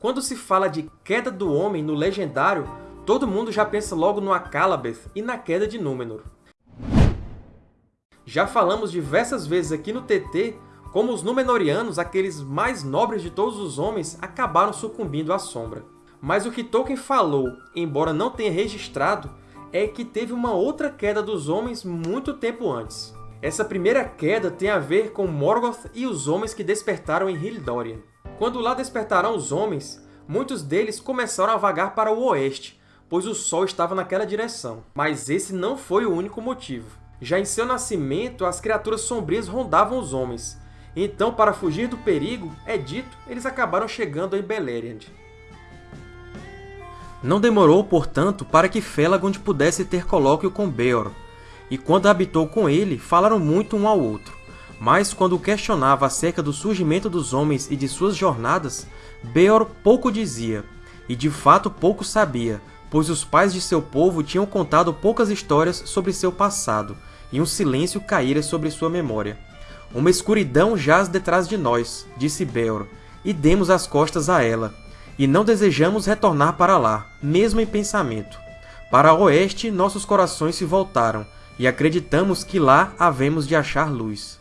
Quando se fala de queda do homem no Legendário, todo mundo já pensa logo no Akalabeth e na queda de Númenor. Já falamos diversas vezes aqui no TT como os Númenóreanos, aqueles mais nobres de todos os homens, acabaram sucumbindo à sombra. Mas o que Tolkien falou, embora não tenha registrado, é que teve uma outra queda dos homens muito tempo antes. Essa primeira queda tem a ver com Morgoth e os homens que despertaram em Hildória. Quando lá despertaram os homens, muitos deles começaram a vagar para o oeste, pois o sol estava naquela direção. Mas esse não foi o único motivo. Já em seu nascimento, as criaturas sombrias rondavam os homens. Então, para fugir do perigo, é dito, eles acabaram chegando em Beleriand. Não demorou, portanto, para que Felagund pudesse ter colóquio com Beor, e quando habitou com ele, falaram muito um ao outro. Mas, quando questionava acerca do surgimento dos homens e de suas jornadas, Beor pouco dizia, e de fato pouco sabia, pois os pais de seu povo tinham contado poucas histórias sobre seu passado, e um silêncio caíra sobre sua memória. Uma escuridão jaz detrás de nós, disse Beor, e demos as costas a ela, e não desejamos retornar para lá, mesmo em pensamento. Para o oeste, nossos corações se voltaram, e acreditamos que lá havemos de achar luz.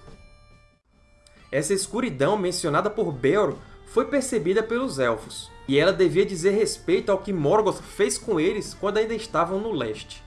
Essa escuridão mencionada por Beor foi percebida pelos Elfos, e ela devia dizer respeito ao que Morgoth fez com eles quando ainda estavam no leste.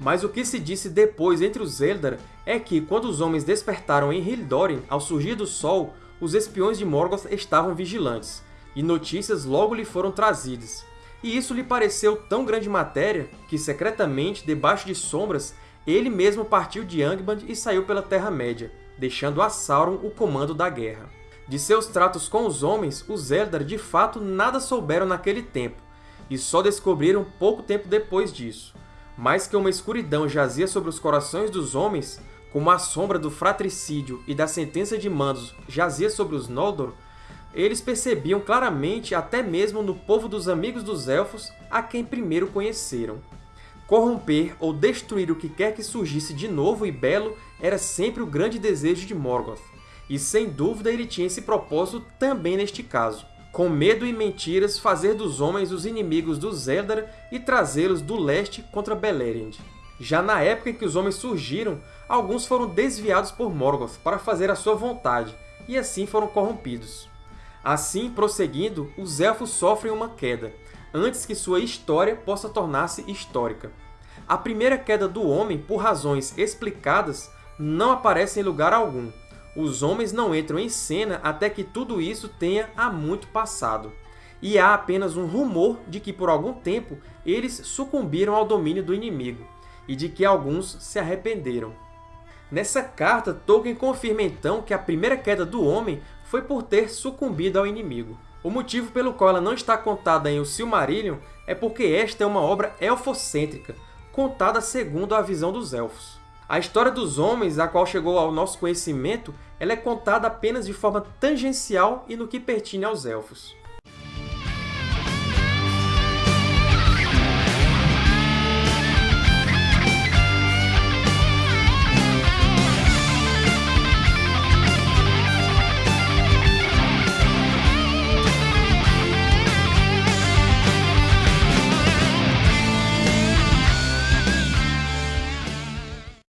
Mas o que se disse depois entre os Eldar é que, quando os homens despertaram em Hildórin ao surgir do sol, os espiões de Morgoth estavam vigilantes, e notícias logo lhe foram trazidas. E isso lhe pareceu tão grande matéria que, secretamente, debaixo de sombras, ele mesmo partiu de Angband e saiu pela Terra-média, deixando a Sauron o comando da guerra. De seus tratos com os homens, os Eldar de fato nada souberam naquele tempo, e só descobriram pouco tempo depois disso. Mais que uma escuridão jazia sobre os corações dos homens, como a sombra do fratricídio e da sentença de Mandos jazia sobre os Noldor, eles percebiam claramente até mesmo no povo dos Amigos dos Elfos a quem primeiro conheceram. Corromper ou destruir o que quer que surgisse de novo e belo era sempre o grande desejo de Morgoth, e sem dúvida ele tinha esse propósito também neste caso. Com medo e mentiras, fazer dos homens os inimigos dos Eldar e trazê-los do leste contra Beleriand. Já na época em que os homens surgiram, alguns foram desviados por Morgoth para fazer a sua vontade, e assim foram corrompidos. Assim, prosseguindo, os Elfos sofrem uma queda, antes que sua história possa tornar-se histórica. A primeira queda do homem, por razões explicadas, não aparece em lugar algum. Os homens não entram em cena até que tudo isso tenha há muito passado. E há apenas um rumor de que, por algum tempo, eles sucumbiram ao domínio do inimigo, e de que alguns se arrependeram. Nessa carta, Tolkien confirma então que a primeira queda do homem foi por ter sucumbido ao inimigo. O motivo pelo qual ela não está contada em O Silmarillion é porque esta é uma obra elfocêntrica, contada segundo a visão dos Elfos. A história dos homens, a qual chegou ao nosso conhecimento, ela é contada apenas de forma tangencial e no que pertine aos Elfos.